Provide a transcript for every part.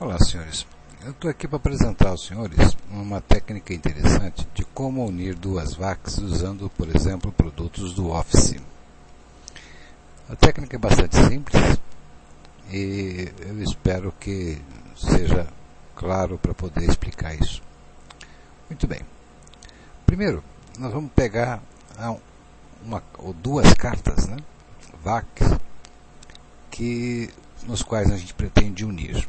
Olá, senhores. Eu estou aqui para apresentar aos senhores uma técnica interessante de como unir duas VACs usando, por exemplo, produtos do Office. A técnica é bastante simples e eu espero que seja claro para poder explicar isso. Muito bem. Primeiro, nós vamos pegar uma ou duas cartas, né, VACs, que, nos quais a gente pretende unir.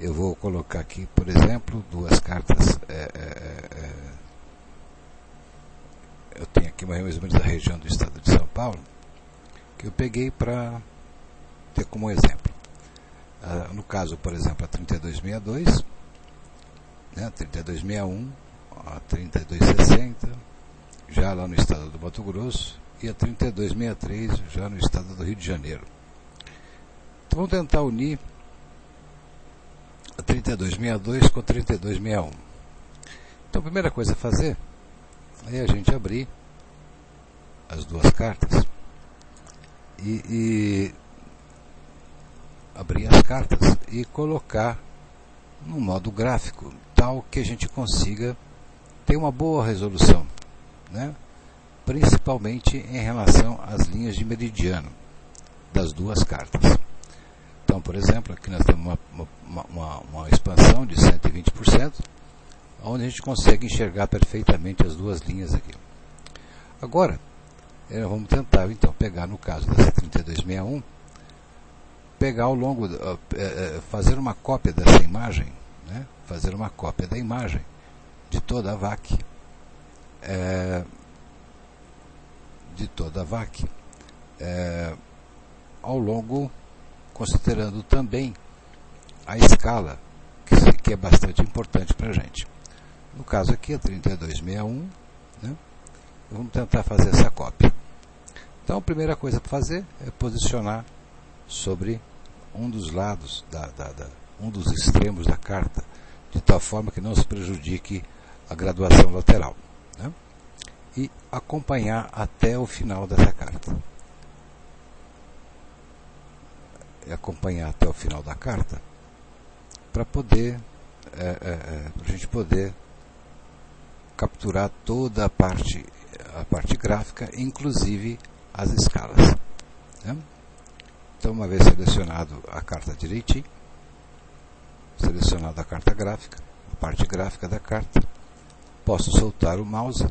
Eu vou colocar aqui, por exemplo, duas cartas. É, é, é, é, eu tenho aqui mais ou menos da região do estado de São Paulo, que eu peguei para ter como exemplo. Ah, no caso, por exemplo, a 3262, né, a 3261, a 3260, já lá no estado do Mato Grosso, e a 3263, já no estado do Rio de Janeiro. Então vamos tentar unir 3262 com 3261. Então a primeira coisa a fazer é a gente abrir as duas cartas e, e abrir as cartas e colocar no modo gráfico, tal que a gente consiga ter uma boa resolução, né? principalmente em relação às linhas de meridiano das duas cartas. Por exemplo, aqui nós temos uma, uma, uma, uma expansão de 120%, onde a gente consegue enxergar perfeitamente as duas linhas aqui. Agora, eh, vamos tentar então pegar no caso dessa 3261, pegar ao longo, uh, uh, fazer uma cópia dessa imagem, né? fazer uma cópia da imagem de toda a VAC, uh, de toda a VAC, ao longo considerando também a escala, que, é bastante importante para a gente. No caso aqui, a 3261, né, vamos tentar fazer essa cópia. Então, a primeira coisa para fazer é posicionar sobre um dos lados, da, da, da, um dos extremos da carta, de tal forma que não se prejudique a graduação lateral. Né, e acompanhar até o final dessa carta. Acompanhar até o final da carta para poder é, é, é a gente poder capturar toda a parte a parte gráfica, inclusive as escalas. Né? Então, uma vez selecionado a carta direitinho, selecionada a carta gráfica, a parte gráfica da carta, posso soltar o mouse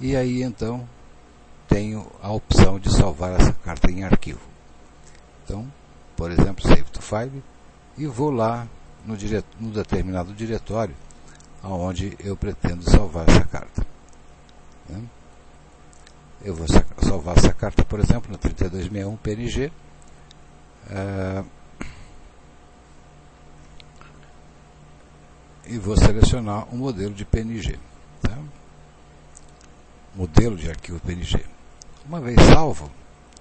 e aí então tenho a opção de salvar essa carta em arquivo. Então, por exemplo, save to file, e vou lá no, no determinado diretório aonde eu pretendo salvar essa carta. Né? Eu vou salvar essa carta, por exemplo, no 3261 PNG. E vou selecionar um modelo de PNG. Tá? Modelo de arquivo PNG. Uma vez salvo,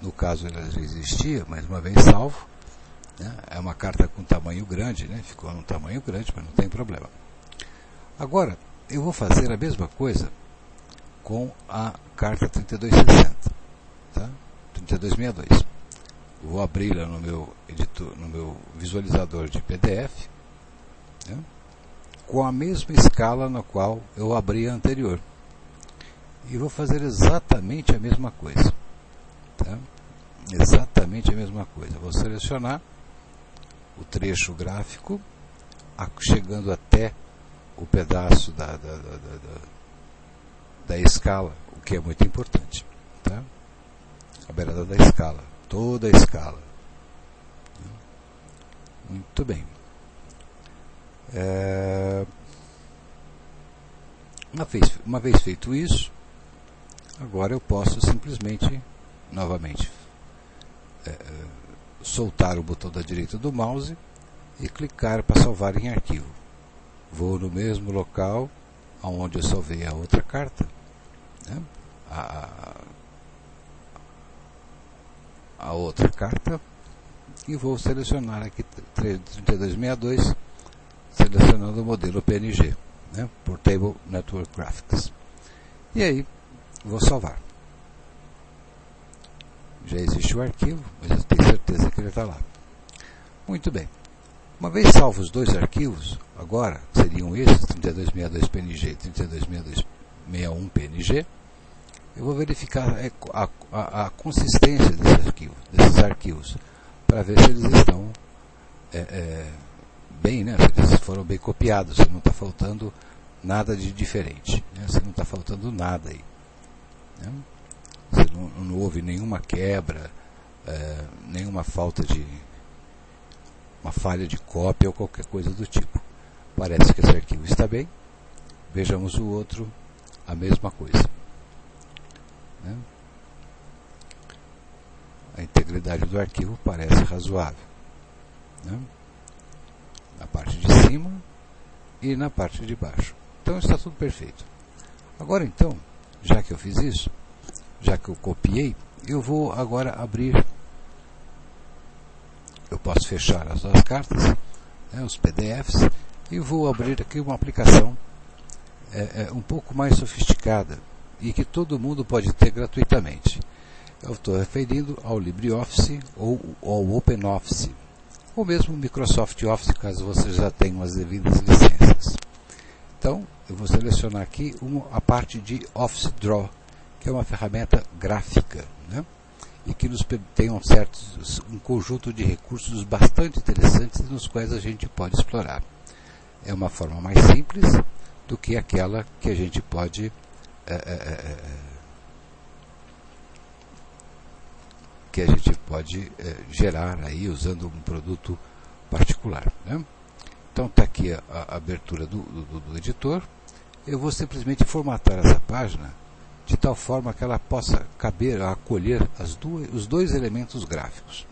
no caso ele já existia, mas uma vez salvo, né? É uma carta com tamanho grande, né? ficou num tamanho grande, mas não tem problema. Agora, eu vou fazer a mesma coisa com a carta 3260, tá? 3262. Vou abri-la no meu editor, no meu visualizador de PDF, né? com a mesma escala na qual eu abri a anterior. E vou fazer exatamente a mesma coisa. Tá? Exatamente a mesma coisa. Vou selecionar o trecho gráfico, chegando até o pedaço da, da, da, da, da escala, o que é muito importante. Tá? A beirada da escala, toda a escala. Muito bem. É... Uma, vez, uma vez feito isso, agora eu posso simplesmente, novamente, é, soltar o botão da direita do mouse e clicar para salvar em arquivo. Vou no mesmo local onde eu salvei a outra carta, né? a, a outra carta, e vou selecionar aqui 3262, selecionando o modelo PNG, né? Portable Network Graphics. E aí, vou salvar já existe o arquivo, mas eu tenho certeza que ele está lá. Muito bem. Uma vez salvos os dois arquivos, agora seriam esses, 3262PNG e 326261PNG, eu vou verificar a, a, a consistência desse arquivo, desses arquivos para ver se eles estão é, é, bem, né? se eles foram bem copiados, se não está faltando nada de diferente, né? se não está faltando nada aí. Né? Não, não, houve nenhuma quebra, é, nenhuma falta de. uma falha de cópia ou qualquer coisa do tipo. Parece que esse arquivo está bem. Vejamos o outro, a mesma coisa. Né? A integridade do arquivo parece razoável. Né? Na parte de cima e na parte de baixo. Então está tudo perfeito. Agora então, já que eu fiz isso, já que eu copiei, eu vou agora abrir. Eu posso fechar as duas cartas, né, os PDFs, e vou abrir aqui uma aplicação é, é, um pouco mais sofisticada e que todo mundo pode ter gratuitamente. Eu estou referindo ao LibreOffice ou ao OpenOffice, ou mesmo Microsoft Office, caso você já tenha as devidas licenças. Então, eu vou selecionar aqui uma, a parte de Office Draw, que é uma ferramenta gráfica, né? e que nos tem um, certo, um conjunto de recursos bastante interessantes nos quais a gente pode explorar. É uma forma mais simples do que aquela que a gente pode é, é, que a gente pode é, gerar aí usando um produto particular. Né? Então está aqui a, a abertura do, do, do, editor. Eu vou simplesmente formatar essa página de tal forma que ela possa caber, acolher as duas, os dois elementos gráficos,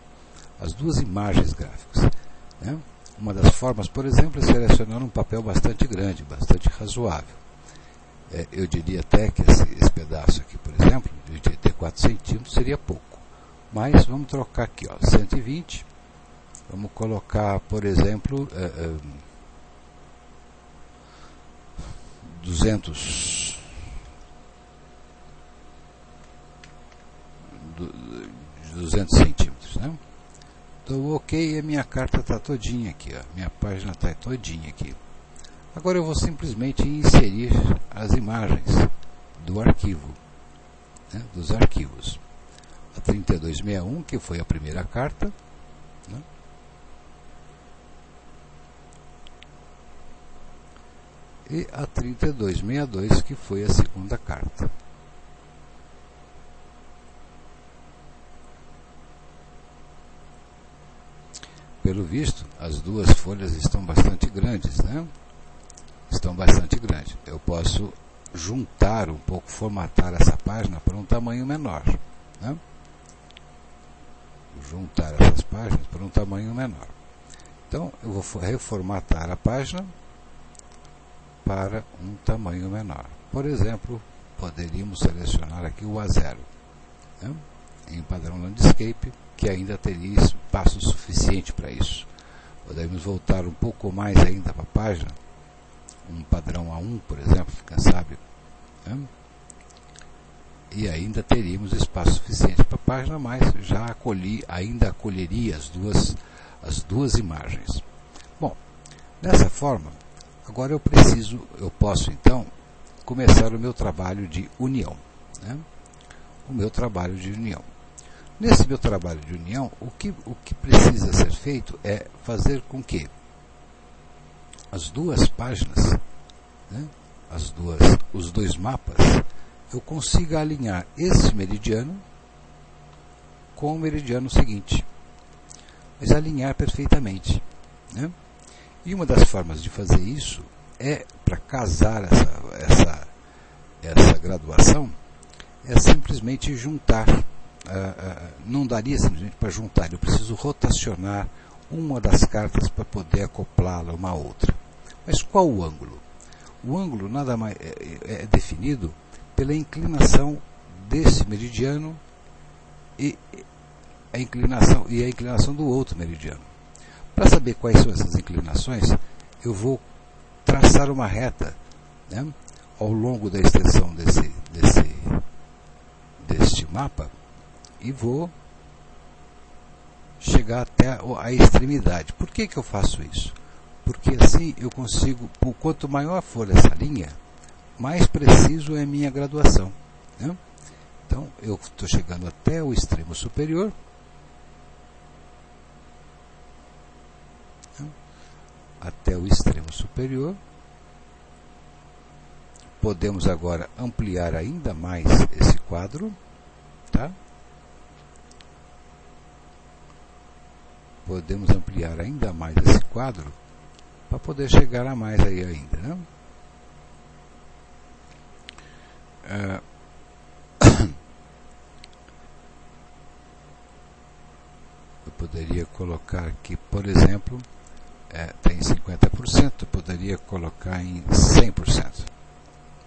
as duas imagens gráficas. Né? Uma das formas, por exemplo, é selecionar um papel bastante grande, bastante razoável é, eu diria até que esse, esse, pedaço aqui, por exemplo, de 84 centímetros seria pouco. Mas vamos trocar aqui, ó, 120. Vamos colocar, por exemplo, é, é, 200 200 centímetros, né? Então, ok, a minha carta está todinha aqui, ó. minha página está todinha aqui. Agora eu vou simplesmente inserir as imagens do arquivo, né, dos arquivos. A 3261, que foi a primeira carta, né, e a 3262, que foi a segunda carta. Pelo visto, as duas folhas estão bastante grandes, né? estão bastante grandes. Eu posso juntar um pouco, formatar essa página para um tamanho menor. Né? Juntar essas páginas para um tamanho menor. Então, eu vou reformatar a página para um tamanho menor. Por exemplo, poderíamos selecionar aqui o A0 né? em padrão landscape, que ainda teria espaço suficiente para isso. Podemos voltar um pouco mais ainda para a página um padrão A1, por exemplo, quem sabe, né? e ainda teríamos espaço suficiente para a página, mas já acolhi, ainda acolheria as duas, as duas imagens. Bom, dessa forma, agora eu preciso, eu posso então começar o meu trabalho de união. Né? O meu trabalho de união. Nesse meu trabalho de união, o que, o que precisa ser feito é fazer com que as duas páginas, né, as duas, os dois mapas, eu consiga alinhar esse meridiano com o meridiano seguinte. Mas alinhar perfeitamente. Né? E uma das formas de fazer isso é, para casar essa, essa, essa graduação, é simplesmente juntar. Uh, uh, não daria simplesmente para juntar, eu preciso rotacionar uma das cartas para poder acoplá-la uma outra. Mas qual o ângulo? O ângulo nada mais é, é, é definido pela inclinação desse meridiano e a inclinação e a inclinação do outro meridiano. Para saber quais são essas inclinações, eu vou traçar uma reta né, ao longo da extensão desse, desse, deste mapa e vou chegar até a extremidade. Por que, que eu faço isso? Porque assim eu consigo, quanto maior for essa linha, mais preciso é a minha graduação. Né? Então eu estou chegando até o extremo superior. Né? Até o extremo superior. Podemos agora ampliar ainda mais esse quadro. Tá? Podemos ampliar ainda mais esse quadro para poder chegar a mais aí ainda. Né? É... Eu poderia colocar aqui, por exemplo, é, tem 50%, eu poderia colocar em 100%.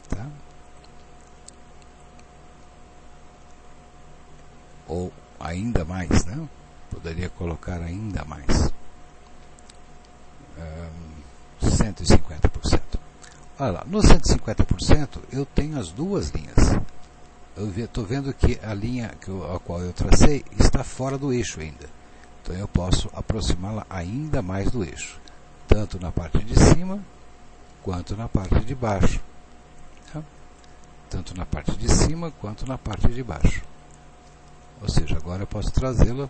Tá? Ou ainda mais, né? Poderia colocar ainda mais. Um, 150%. Olha lá, no 150% eu tenho as duas linhas. Eu estou vendo que a linha que eu, a qual eu tracei está fora do eixo ainda. Então eu posso aproximá-la ainda mais do eixo, tanto na parte de cima quanto na parte de baixo. Tá? Tanto na parte de cima quanto na parte de baixo. Ou seja, agora eu posso trazê-la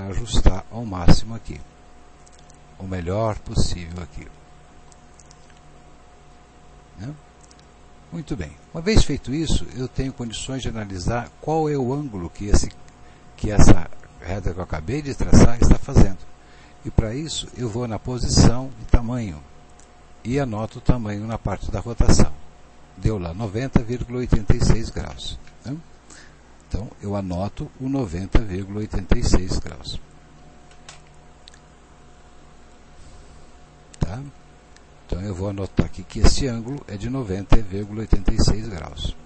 para ajustar ao máximo aqui. O melhor possível aqui. Né? Muito bem. Uma vez feito isso, eu tenho condições de analisar qual é o ângulo que, esse, que essa reta que eu acabei de traçar está fazendo. E para isso, eu vou na posição de tamanho e anoto o tamanho na parte da rotação. Deu lá 90,86 graus. Né? Então, eu anoto o 90,86 graus. Tá? Então, eu vou anotar aqui que esse ângulo é de 90,86 graus.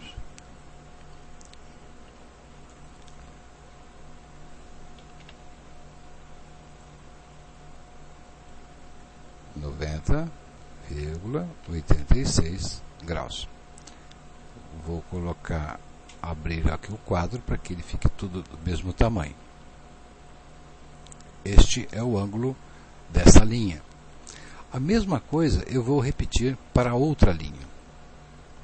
Noventa vírgula oitenta e seis graus. Vou colocar abrir aqui o quadro para que ele fique tudo do mesmo tamanho. Este é o ângulo dessa linha. A mesma coisa eu vou repetir para outra linha,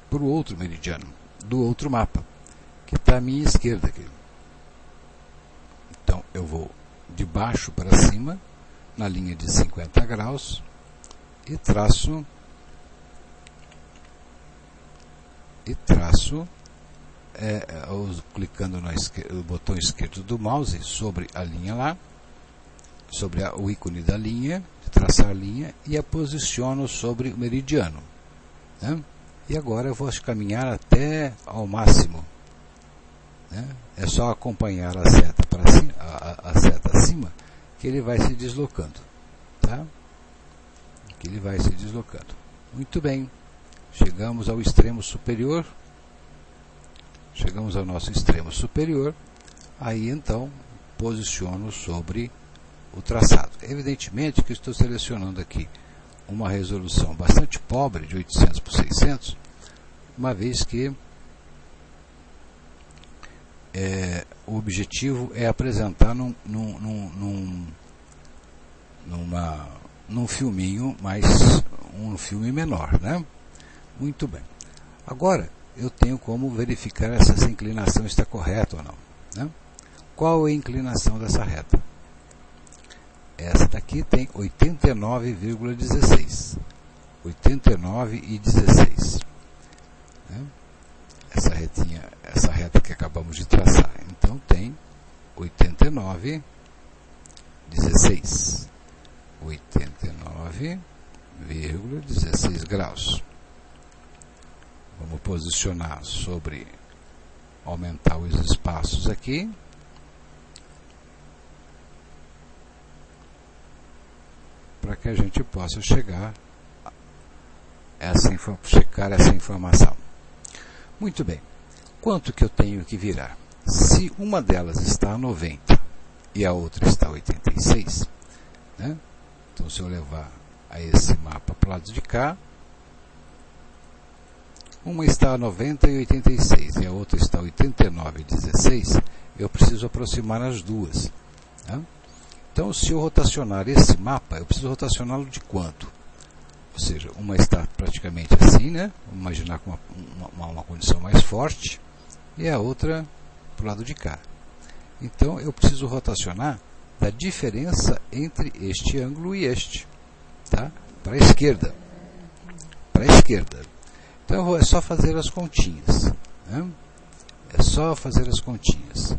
para o outro meridiano, do outro mapa, que está à minha esquerda aqui. Então eu vou de baixo para cima, na linha de 50 graus, e traço e traço é, clicando no, no, botão esquerdo do mouse sobre a linha lá, sobre a, o ícone da linha, traçar linha e a posiciono sobre o meridiano. Né? E agora eu vou caminhar até ao máximo. Né? É só acompanhar a seta para cima, a, a, seta acima que ele vai se deslocando. Tá? Que ele vai se deslocando. Muito bem. Chegamos ao extremo superior chegamos ao nosso extremo superior, aí então posiciono sobre o traçado. Evidentemente que estou selecionando aqui uma resolução bastante pobre, de 800 por 600, uma vez que é, o objetivo é apresentar num, num, num, numa, num filminho mais um filme menor, né? Muito bem. Agora, eu tenho como verificar se essa inclinação está correta ou não. Né? Qual é a inclinação dessa reta? Essa daqui tem 89,16. 89,16. Né? Essa retinha, essa reta que acabamos de traçar. Então tem 89,16. 89,16 graus. Vamos posicionar sobre aumentar os espaços aqui. Para que a gente possa chegar essa, checar essa informação. Muito bem. Quanto que eu tenho que virar? Se uma delas está a 90 e a outra está a 86, né? então se eu levar a esse mapa para o lado de cá, Uma está a 90 e 86 e a outra está a 89 e 16, eu preciso aproximar as duas. Tá? Então, se eu rotacionar esse mapa, eu preciso rotacioná-lo de quanto? Ou seja, uma está praticamente assim, né? Vamos imaginar com uma, uma, uma condição mais forte, e a outra para o lado de cá. Então, eu preciso rotacionar da diferença entre este ângulo e este, tá? para a esquerda. Para a esquerda. Então, é só fazer as continhas. Né? É só fazer as continhas.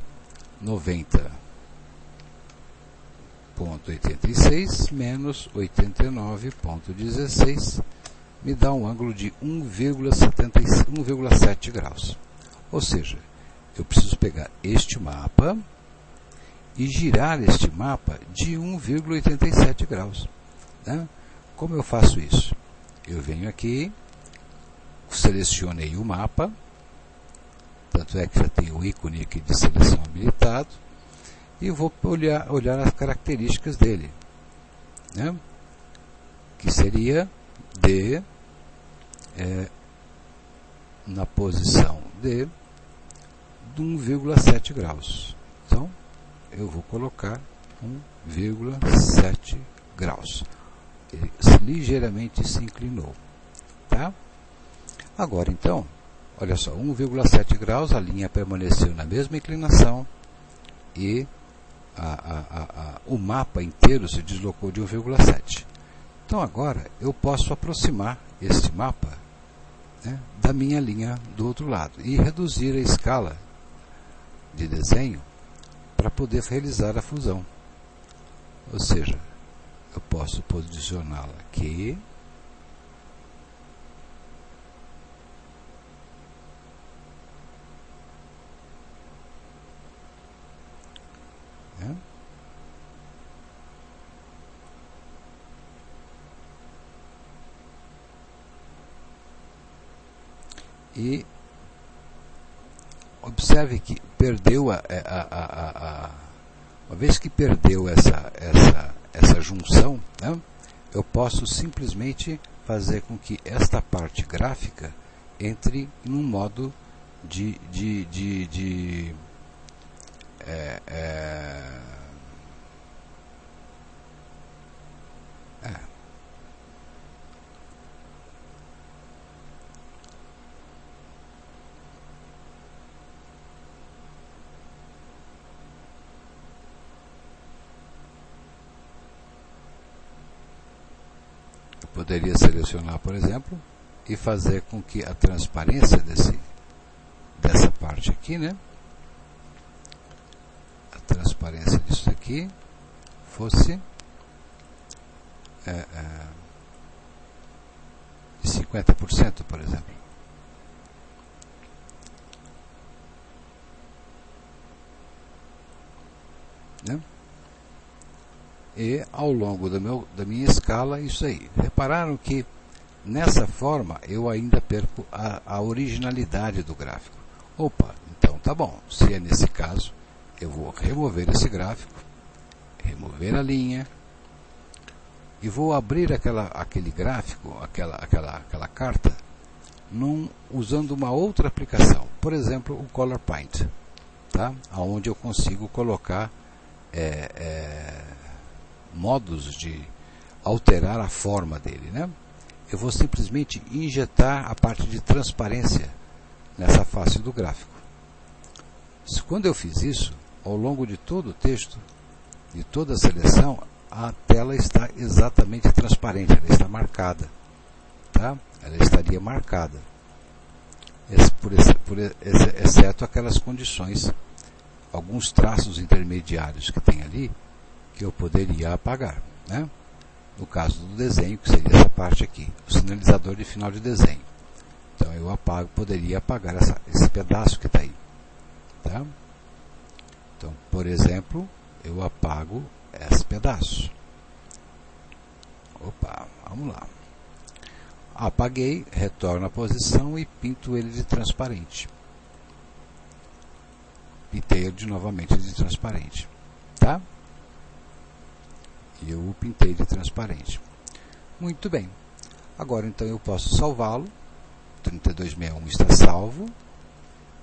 90.86 menos 89.16 me dá um ângulo de 1,7 graus. Ou seja, eu preciso pegar este mapa e girar este mapa de 1,87 graus. Né? Como eu faço isso? Eu venho aqui, selecionei o mapa, tanto é que já tem o ícone aqui de seleção habilitado, e vou olhar, olhar as características dele, né? que seria D é, na posição D de 1,7 graus. Então, eu vou colocar 1,7 graus. Ele ligeiramente se inclinou. Tá? Agora, então, olha só, 1,7 graus, a linha permaneceu na mesma inclinação e a, a, a, o mapa inteiro se deslocou de 1,7. Então agora eu posso aproximar este mapa né, da minha linha do outro lado e reduzir a escala de desenho para poder realizar a fusão. Ou seja, eu posso posicioná-la aqui. E observe que perdeu a, a, a, a, uma vez que perdeu essa, essa, essa junção, né, eu posso simplesmente fazer com que esta parte gráfica entre num modo de, de, de, de é, é, poderia selecionar, por exemplo, e fazer com que a transparência desse, dessa parte aqui, né? A transparência disso aqui fosse é, é, de 50%, por exemplo. Né? E ao longo meu, da minha escala isso aí. Repararam que nessa forma eu ainda perco a, a originalidade do gráfico. Opa, então tá bom, se é nesse caso, eu vou remover esse gráfico, remover a linha, e vou abrir aquela, aquele gráfico, aquela, aquela, aquela carta, num, usando uma outra aplicação, por exemplo, o Color Paint, tá? onde eu consigo colocar é, é, modos de alterar a forma dele. Né? Eu vou simplesmente injetar a parte de transparência nessa face do gráfico. Quando eu fiz isso, ao longo de todo o texto, de toda a seleção, a tela está exatamente transparente, ela está marcada. Tá? Ela estaria marcada. Por, esse, por exceto aquelas condições, alguns traços intermediários que tem ali, que eu poderia apagar. Né? No caso do desenho, que seria essa parte aqui, o sinalizador de final de desenho. Então eu apago, poderia apagar essa, esse pedaço que está aí. Tá? Então, por exemplo, eu apago esse pedaço. Opa, vamos lá. Apaguei, retorno à posição e pinto ele de transparente. Pintei ele de novamente de transparente. Tá? E eu o pintei de transparente. Muito bem. Agora então eu posso salvá-lo 3261 está salvo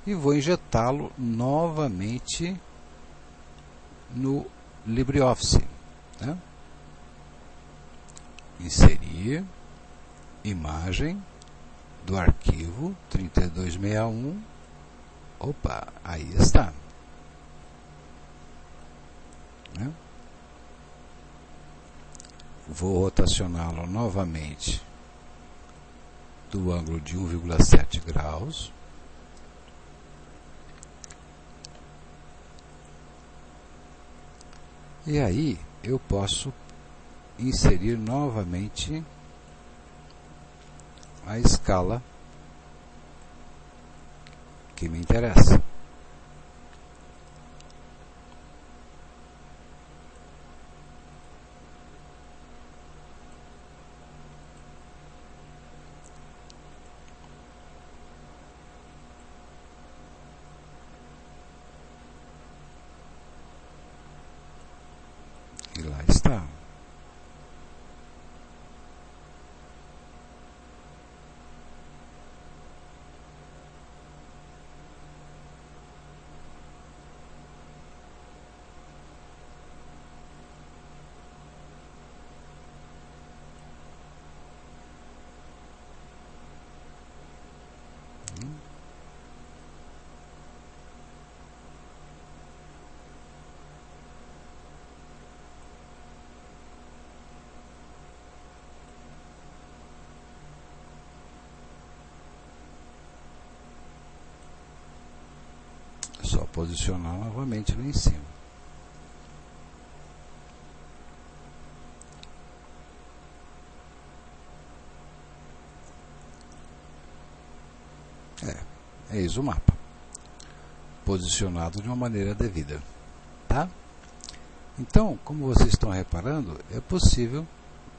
e vou injetá-lo novamente no LibreOffice. Né? Inserir imagem do arquivo 3261. Opa, aí está. Né? Vou rotacioná-lo novamente do ângulo de 1,7 graus. E aí eu posso inserir novamente a escala que me interessa. E lá está. só posicionar novamente lá em cima. É, eis o mapa. Posicionado de uma maneira devida. Tá? Então, como vocês estão reparando, é possível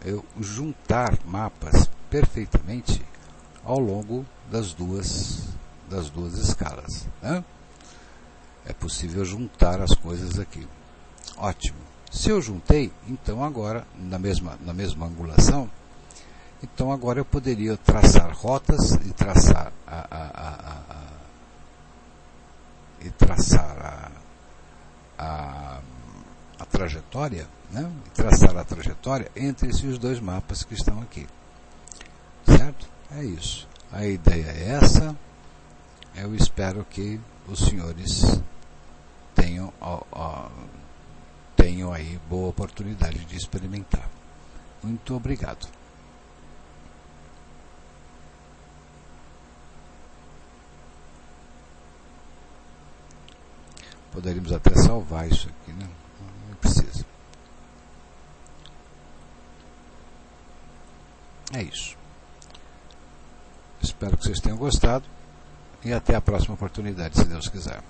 eu juntar mapas perfeitamente ao longo das duas, das duas escalas. Né? É possível juntar as coisas aqui. Ótimo. Se eu juntei, então agora, na mesma, na mesma angulação, então agora eu poderia traçar rotas e traçar a, a, a, a e traçar a, trajetória, né? E traçar a trajetória entre esses dois mapas que estão aqui. Certo? É isso. A ideia é essa. Eu espero que os senhores tenham, ó, ó, aí boa oportunidade de experimentar. Muito obrigado. Poderíamos até salvar isso aqui, né? Não precisa. É isso. Espero que vocês tenham gostado e até a próxima oportunidade, se Deus quiser.